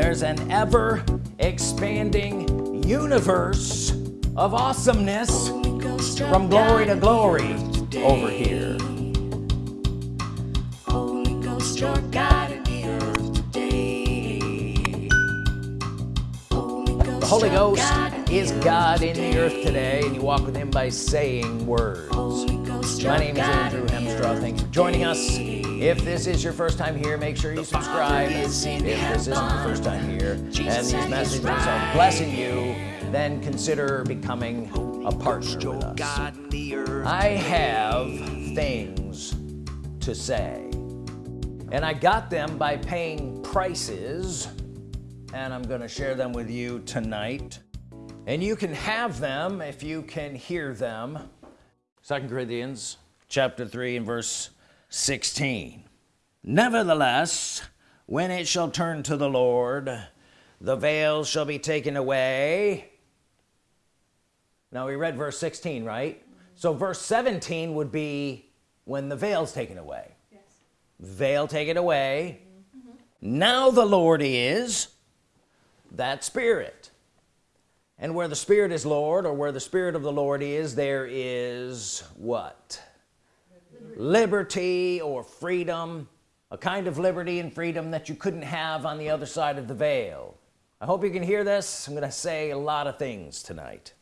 there's an ever expanding universe of awesomeness from glory to glory over here. Holy Ghost, you're God in the earth today. Holy Ghost, the Holy Ghost God is God in the earth today. and you walk with him by saying words. My name is Andrew Hemstraw thanks for joining us if this is your first time here make sure you subscribe. If this isn't your first time here and these messages are blessing you then consider becoming a partner with us. I have things to say. And I got them by paying prices and I'm gonna share them with you tonight. And you can have them if you can hear them. Second Corinthians chapter 3 and verse 16 nevertheless when it shall turn to the Lord the veil shall be taken away. Now we read verse 16 right? So verse 17 would be when the veil's taken away. Veil taken away. Mm-hmm. Now the Lord is that spirit. And where the spirit is Lord or where the spirit of the Lord is there is what liberty or freedom a kind of liberty and freedom that you couldn't have on the other side of the veil. I hope you can hear this. I'm gonna say a lot of things tonight.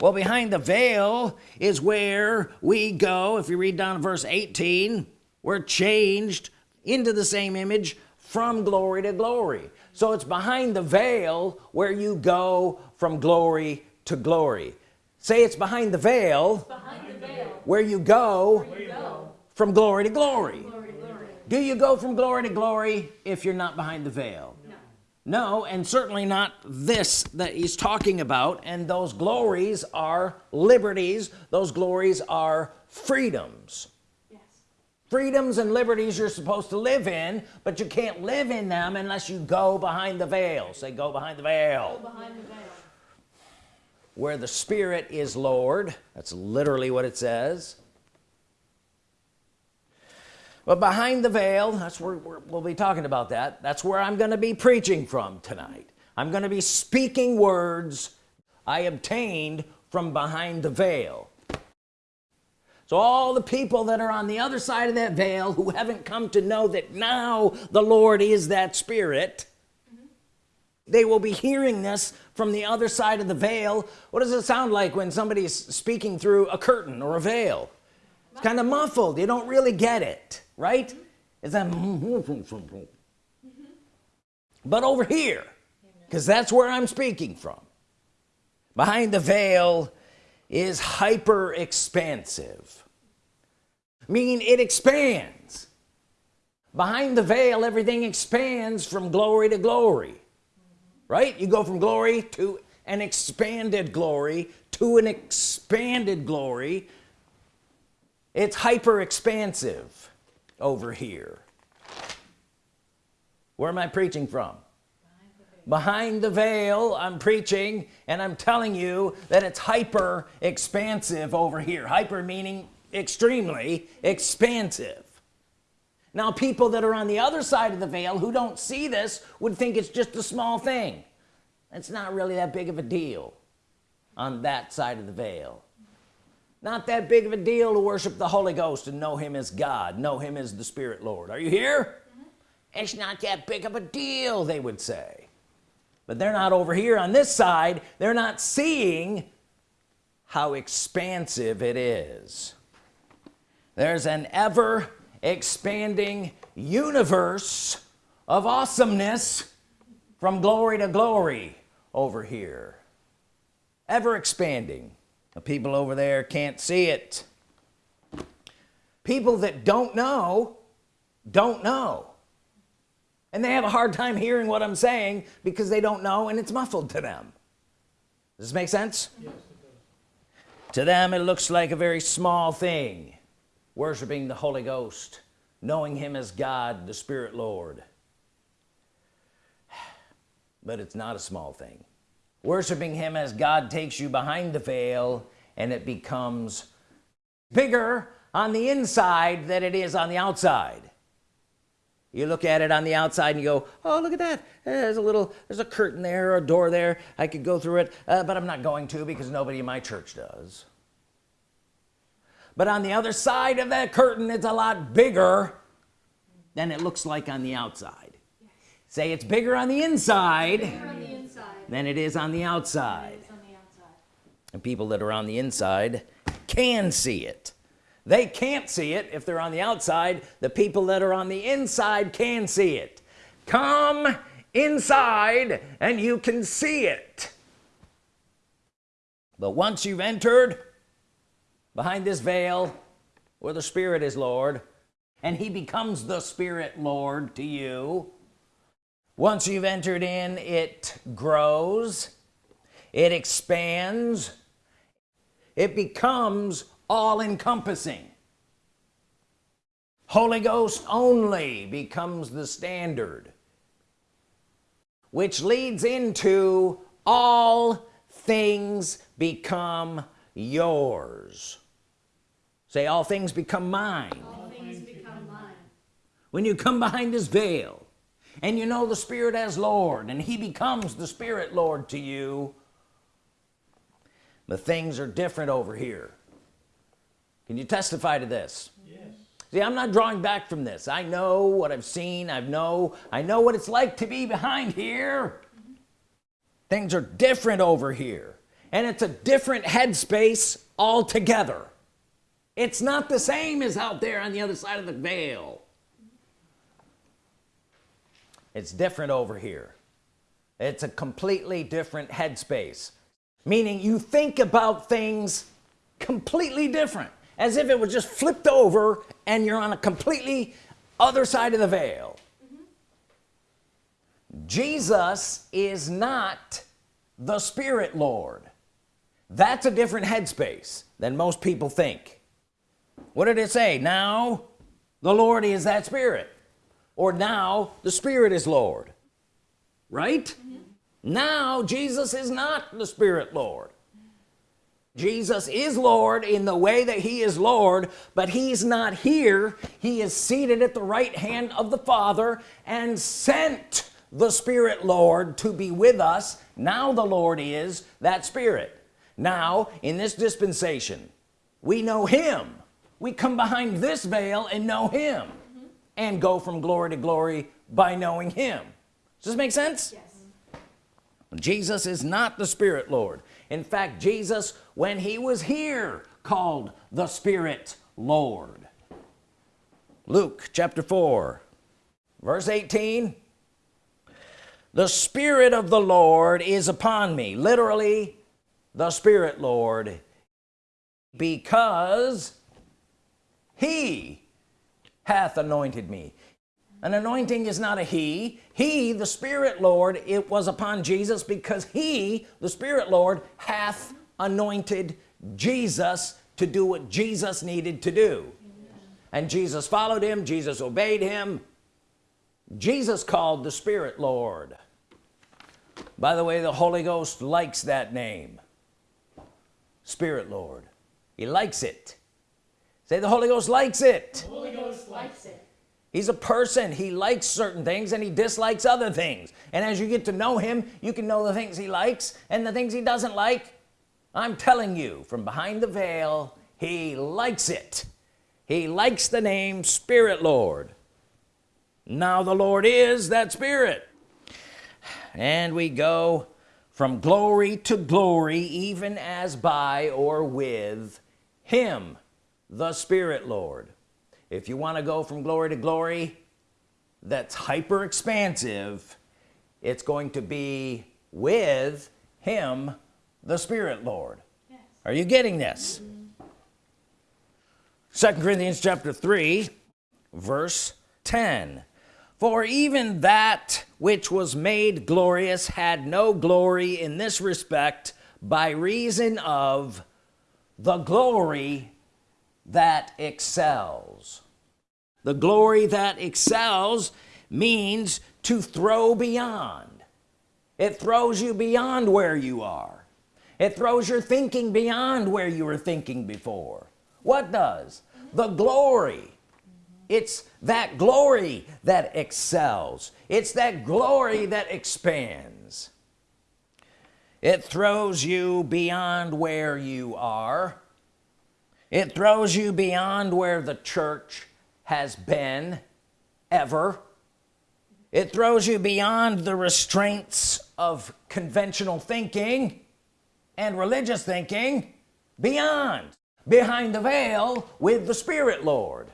Well behind the veil is where we go. If you read down to verse 18 we're changed into the same image from glory to glory. So it's behind the veil where you go from glory to glory. Say it's behind the veil, where you go, from glory to glory. do you go from glory to glory if you're not behind the veil? No. And certainly not this that he's talking about and those glories are liberties those glories are freedoms. Yes. freedoms and liberties you're supposed to live in but you can't live in them unless you go behind the veil. Say go behind the veil where the Spirit is Lord. That's literally what it says. But behind the veil that's where we're, we'll be talking about that. That's where I'm gonna be preaching from tonight. I'm gonna be speaking words I obtained from behind the veil. So all the people that are on the other side of that veil who haven't come to know that now the Lord is that spirit mm-hmm. they will be hearing this from the other side of the veil. What does it sound like when somebody's speaking through a curtain or a veil? It's kind of muffled. You don't really get it right? It's that but over here because that's where I'm speaking from. Behind the veil is hyper expansive meaning it expands. Behind the veil everything expands from glory to glory right? You go from glory to an expanded glory to an expanded glory. It's hyper expansive over here. Where am I preaching from? Behind the veil I'm preaching and I'm telling you that it's hyper expansive over here. Hyper meaning extremely expansive now people that are on the other side of the veil who don't see this would think it's just a small thing. It's not really that big of a deal on that side of the veil. Not that big of a deal to worship the Holy Ghost and know him as God know him as the Spirit Lord. Are you here? Mm-hmm. It's not that big of a deal they would say. But they're not over here on this side. They're not seeing how expansive it is. There's an ever expanding universe of awesomeness from glory to glory over here. Ever expanding. The people over there can't see it. People that don't know don't know. And they have a hard time hearing what I'm saying because they don't know and it's muffled to them. Does this make sense? Yes, to them it looks like a very small thing worshiping the Holy Ghost knowing him as God the Spirit Lord. But it's not a small thing. Worshiping him as God takes you behind the veil and it becomes bigger on the inside than it is on the outside. You look at it on the outside and you go oh look at that. There's a little there's a curtain there or a door there. I could go through it uh, but I'm not going to because nobody in my church does but on the other side of that curtain it's a lot bigger than it looks like on the outside. Yes. say it's bigger on the inside, on the inside. than it is on the outside. On the outside. and people that are on the inside can see it. They can't see it if they're on the outside. The people that are on the inside can see it. Come inside and you can see it. But once you've entered behind this veil where the Spirit is Lord and he becomes the Spirit Lord to you. Once you've entered in it grows it expands it becomes all-encompassing. Holy Ghost only becomes the standard which leads into all things become yours say all things become mine. All things become mine. when you come behind this veil and you know the Spirit as Lord and he becomes the Spirit Lord to you the things are different over here. Can you testify to this? Yes. see I'm not drawing back from this. I know what I've seen. I know I know what it's like to be behind here. Things are different over here and it's a different headspace altogether it's not the same as out there on the other side of the veil. It's different over here. It's a completely different headspace. Meaning you think about things completely different as if it was just flipped over and you're on a completely other side of the veil. Mm-hmm. Jesus is not the Spirit Lord. That's a different headspace than most people think what did it say? Now the Lord is that Spirit. Or now the Spirit is Lord. Right? Mm-hmm. Now Jesus is not the Spirit Lord. Jesus is Lord in the way that he is Lord but he's not here. He is seated at the right hand of the Father and sent the Spirit Lord to be with us. Now the Lord is that Spirit. Now in this dispensation we know him we come behind this veil and know him and go from glory to glory by knowing him. Does this make sense? Yes. Jesus is not the Spirit Lord. In fact Jesus when he was here called the Spirit Lord. Luke chapter 4 verse 18 the Spirit of the Lord is upon me. Literally the Spirit Lord because he hath anointed me. An anointing is not a he. He the Spirit Lord it was upon Jesus because he the Spirit Lord hath anointed Jesus to do what Jesus needed to do. And Jesus followed him Jesus obeyed him. Jesus called the Spirit Lord. By the way the Holy Ghost likes that name. Spirit Lord. He likes it say the Holy Ghost likes it. The Holy Ghost likes it. he's a person. He likes certain things and he dislikes other things. And as you get to know him you can know the things he likes and the things he doesn't like. I'm telling you from behind the veil he likes it. He likes the name Spirit Lord. Now the Lord is that Spirit. And we go from glory to glory even as by or with him the Spirit Lord. If you want to go from glory to glory that's hyper expansive it's going to be with him the Spirit Lord. Yes. are you getting this? Second Corinthians chapter 3 verse 10 for even that which was made glorious had no glory in this respect by reason of the glory that excels. The glory that excels means to throw beyond. It throws you beyond where you are. It throws your thinking beyond where you were thinking before. What does? The glory. It's that glory that excels. It's that glory that expands. It throws you beyond where you are it throws you beyond where the church has been ever. It throws you beyond the restraints of conventional thinking and religious thinking beyond behind the veil with the Spirit Lord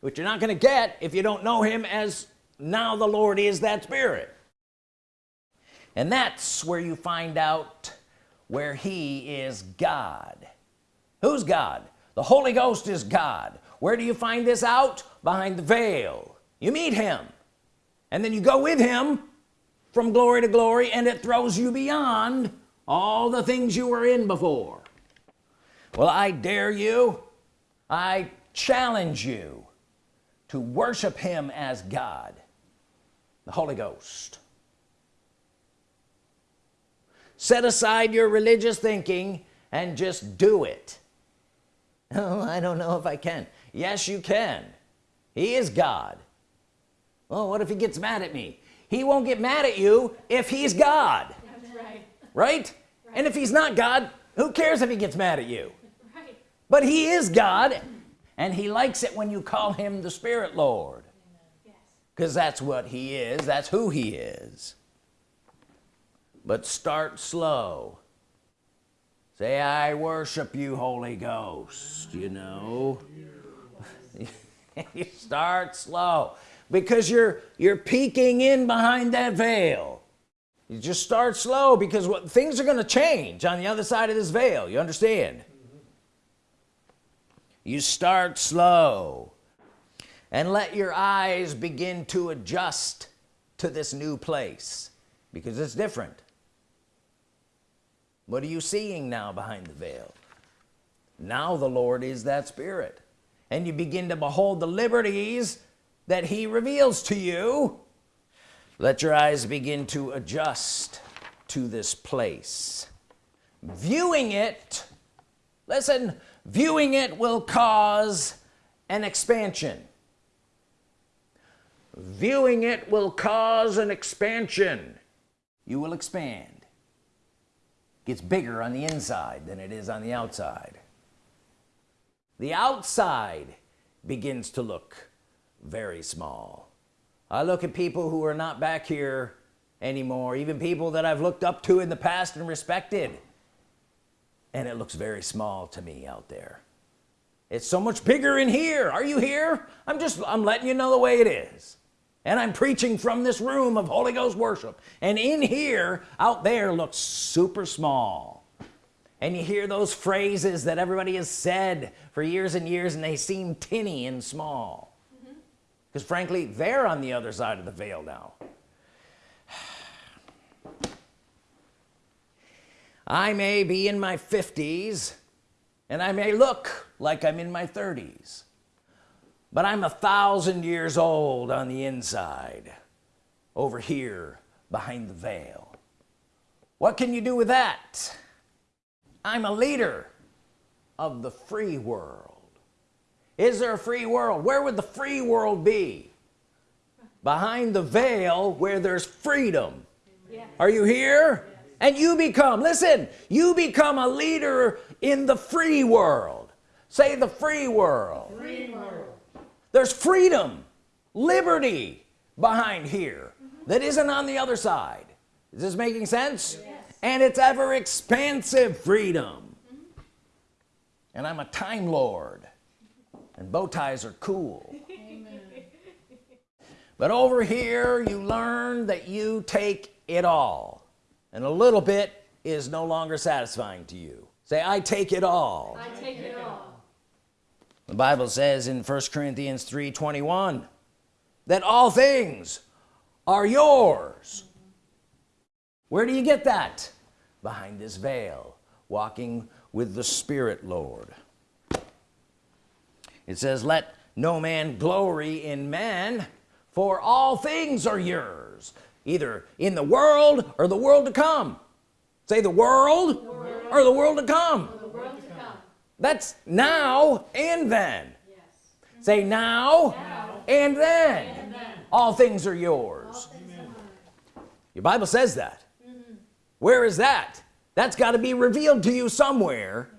which you're not gonna get if you don't know him as now the Lord is that Spirit. And that's where you find out where he is God who's God? The Holy Ghost is God. Where do you find this out? Behind the veil. You meet him. And then you go with him from glory to glory and it throws you beyond all the things you were in before. Well I dare you. I challenge you to worship him as God the Holy Ghost. Set aside your religious thinking and just do it oh I don't know if I can. Yes you can. He is God. Well what if he gets mad at me? He won't get mad at you if he's God. That's right. right? And if he's not God who cares if he gets mad at you? Right. but he is God and he likes it when you call him the Spirit Lord. Yes. because that's what he is. That's who he is. But start slow say I worship you Holy Ghost you know? You start slow because you're you're peeking in behind that veil. You just start slow because what things are going to change on the other side of this veil you understand? You start slow and let your eyes begin to adjust to this new place because it's different what are you seeing now behind the veil? Now the Lord is that spirit. And you begin to behold the liberties that he reveals to you. Let your eyes begin to adjust to this place. Viewing it listen viewing it will cause an expansion. Viewing it will cause an expansion. You will expand gets bigger on the inside than it is on the outside. The outside begins to look very small. I look at people who are not back here anymore even people that I've looked up to in the past and respected and it looks very small to me out there. It's so much bigger in here. Are you here? I'm just I'm letting you know the way it is and I'm preaching from this room of Holy Ghost worship. And in here out there looks super small. And you hear those phrases that everybody has said for years and years and they seem tinny and small. Because frankly they're on the other side of the veil now. I may be in my 50s and I may look like I'm in my 30s but I'm a thousand years old on the inside over here behind the veil. What can you do with that? I'm a leader of the free world. Is there a free world? Where would the free world be? Behind the veil where there's freedom. Yes. are you here? And you become listen you become a leader in the free world. Say the free world. Free world. There's freedom liberty behind here that isn't on the other side. Is this making sense? And it's ever expansive freedom. And I'm a time lord and bow ties are cool. But over here you learn that you take it all and a little bit is no longer satisfying to you. Say I take it all. I take it all. The Bible says in 1 Corinthians 3 21 that all things are yours. Where do you get that? Behind this veil walking with the Spirit Lord. It says let no man glory in man for all things are yours either in the world or the world to come. Say the world, or the world come The world to come. That's now and then. Yes. say now, And, then, all things are yours. Your Bible says that. Mm-hmm. Where is that? That's got to be revealed to you somewhere.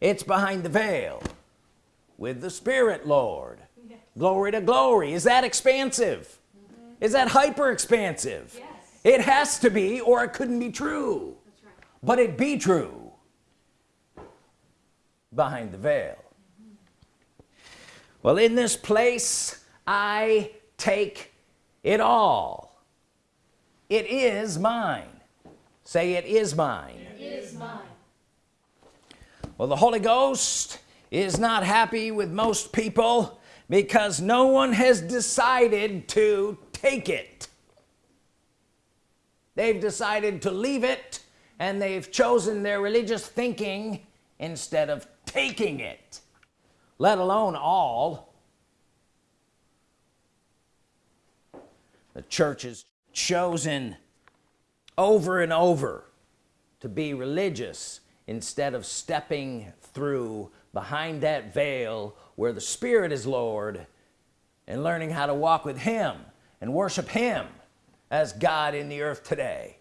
It's behind the veil. With the Spirit Lord. Glory to glory. Is that expansive? Mm-hmm. Is that hyper expansive Yes. it has to be or it couldn't be true. That's right. but it be true behind the veil. Well in this place I take it all. It is mine. Say it is mine. It is mine. well the Holy Ghost is not happy with most people because no one has decided to take it. They've decided to leave it and they've chosen their religious thinking instead of taking it let alone all the church is chosen over and over to be religious instead of stepping through behind that veil where the Spirit is Lord and learning how to walk with him and worship him as God in the earth today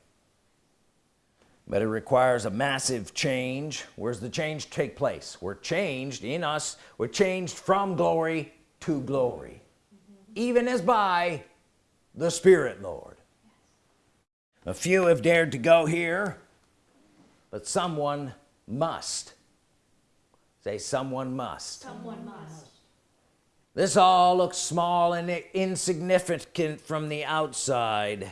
but it requires a massive change. Where's the change take place? We're changed in us. We're changed from glory to glory. Mm-hmm. Even as by the Spirit Lord. A few have dared to go here but someone must. Say someone must. Someone must. this all looks small and insignificant from the outside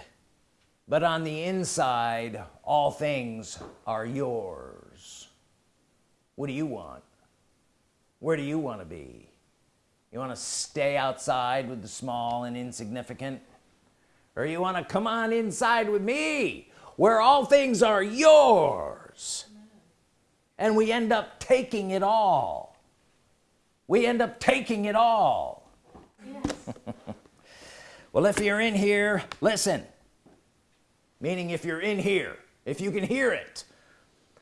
but on the inside all things are yours. What do you want? Where do you want to be? You want to stay outside with the small and insignificant? Or you want to come on inside with me where all things are yours? And we end up taking it all. We end up taking it all. Yes. well if you're in here listen meaning if you're in here if you can hear it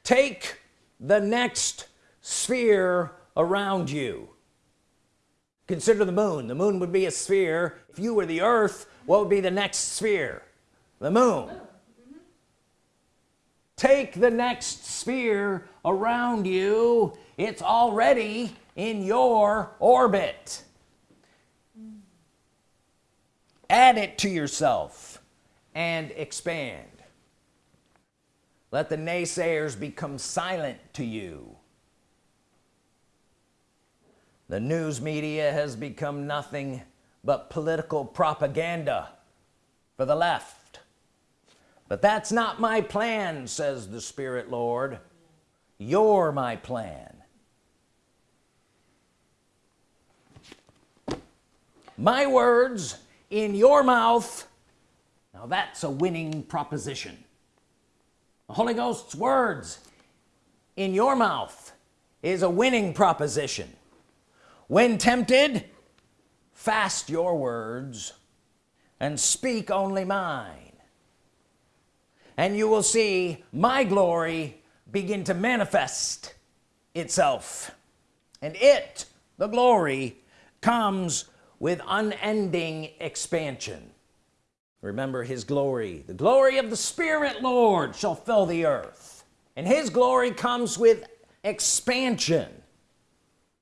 take the next sphere around you. Consider the moon. The moon would be a sphere. If you were the earth what would be the next sphere? The moon. Take the next sphere around you. It's already in your orbit. Add it to yourself and expand. Let the naysayers become silent to you. The news media has become nothing but political propaganda for the left. But that's not my plan says the Spirit Lord. You're my plan. My words in your mouth now that's a winning proposition. The Holy Ghost's words in your mouth is a winning proposition. When tempted fast your words and speak only mine. And you will see my glory begin to manifest itself. And it the glory comes with unending expansion remember his glory. The glory of the Spirit Lord shall fill the earth. And his glory comes with expansion.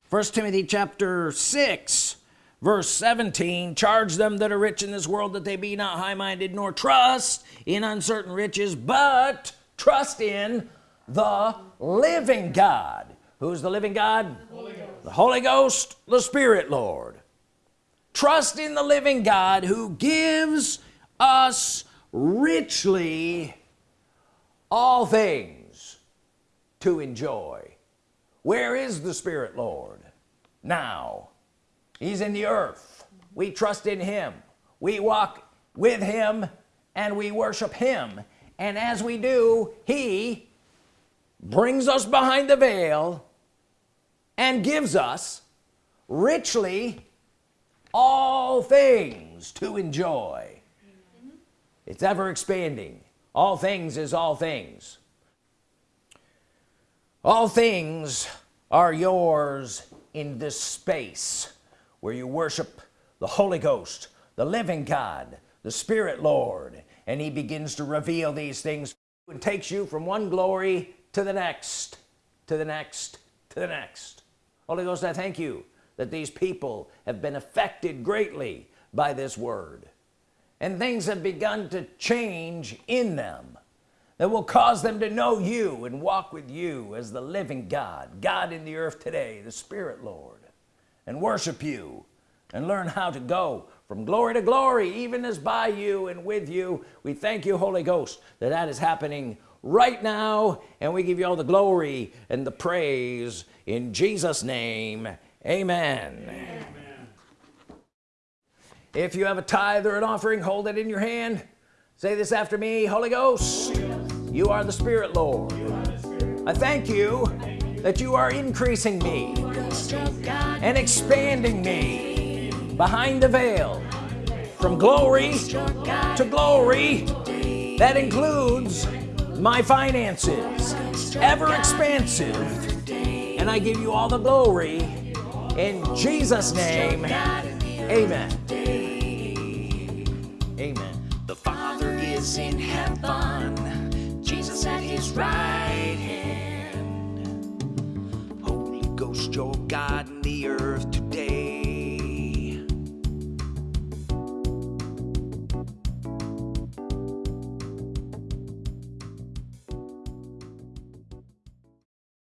First Timothy chapter 6 verse 17 charge them that are rich in this world that they be not high-minded nor trust in uncertain riches but trust in the living God. Who's the living God? Holy the Holy Ghost the Spirit Lord. Trust in the living God who gives us richly all things to enjoy. Where is the Spirit Lord? Now. He's in the earth. We trust in him. We walk with him and we worship him. And as we do he brings us behind the veil and gives us richly all things to enjoy it's ever expanding. All things is all things. All things are yours in this space where you worship the Holy Ghost the living God the Spirit Lord and he begins to reveal these things and takes you from one glory to the next to the next to the next. Holy Ghost I thank you that these people have been affected greatly by this word and things have begun to change in them that will cause them to know you and walk with you as the living God God in the earth today the Spirit Lord and worship you and learn how to go from glory to glory even as by you and with you. We thank you Holy Ghost that that is happening right now and we give you all the glory and the praise in Jesus name. Amen, amen. If you have a tithe or an offering hold it in your hand. Say this after me Holy Ghost, you are the Spirit Lord. I thank you that you are increasing me and expanding me behind the veil from glory to glory. That includes my finances ever expansive. And I give you all the glory in Jesus name. Amen amen The Father is in heaven, Jesus at his right hand. Holy Ghost, you're God